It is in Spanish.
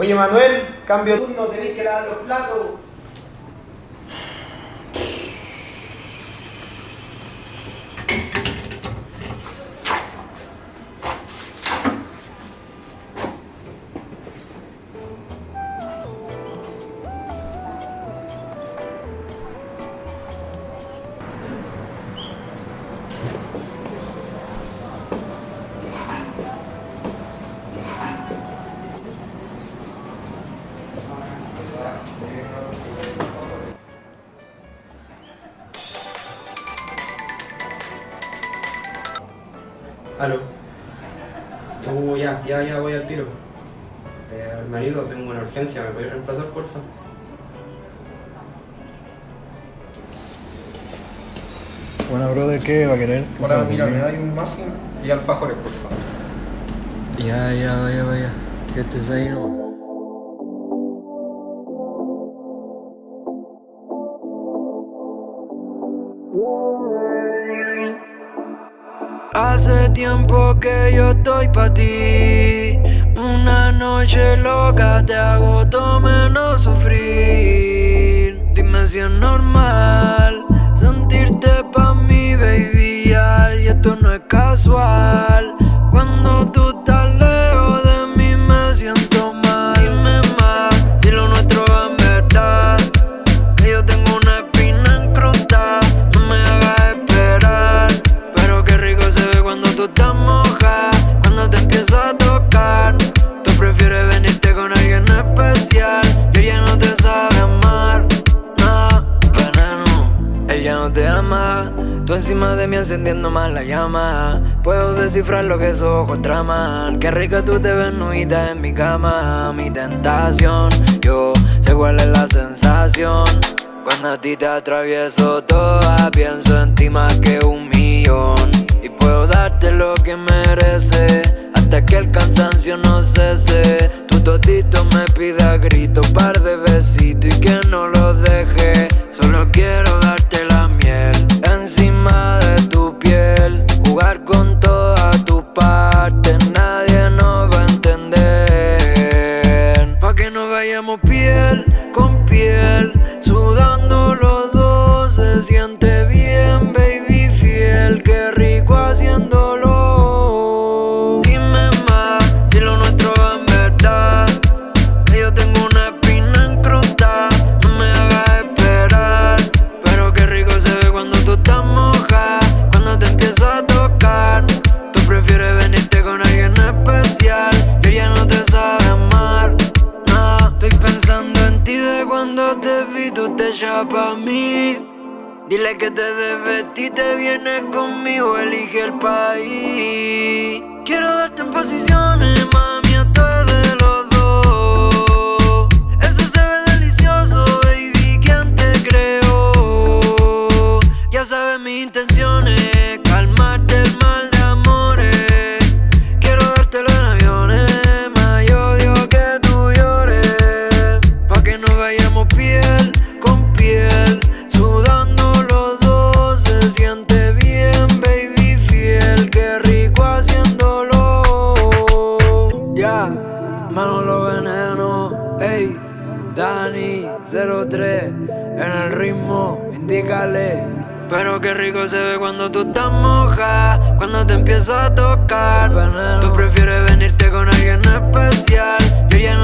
Oye Manuel, cambio de turno, tenéis que lavar los platos. Aló. Uh, ya, ya, ya voy al tiro. Eh, marido, tengo una urgencia, ¿me puedes reemplazar, porfa? Bueno, brother, ¿qué va a querer? ¿Qué se va Ahora, mira, me servir? da un muffin y alfajores, por favor. Ya, ya, vaya, vaya. Que estés ahí nomás. Hace tiempo que yo estoy pa' ti. Una noche loca te hago todo menos sufrir. Dime si es normal cuando tú estás moja, cuando te empiezo a tocar. Tú prefieres venirte con alguien especial, y él ya no te sabe amar. No, veneno, él ya no te ama. Tú encima de mí encendiendo más la llama. Puedo descifrar lo que esos ojos traman. Qué rica tú te ves nudita en mi cama. Mi tentación, yo sé cuál es la sensación. Cuando a ti te atravieso toda, pienso en ti más que un millón. Y puedo lo que mereces, hasta que el cansancio no cese. Tu totito me pide a grito, par de besitos y que no lo deje. Solo quiero darte la miel encima de tu piel, jugar con todas tus partes, nadie nos va a entender. Pa' que nos vayamos piel con piel, sudando te echas pa' mí. Dile que te desvestí, te vienes conmigo, elige el país. Quiero darte en posiciones, mami, Menos los venenos, ey, Dani 03, en el ritmo, indícale. Pero qué rico se ve cuando tú estás moja, cuando te empiezo a tocar. Veneno. Tú prefieres venirte con alguien especial, yo ya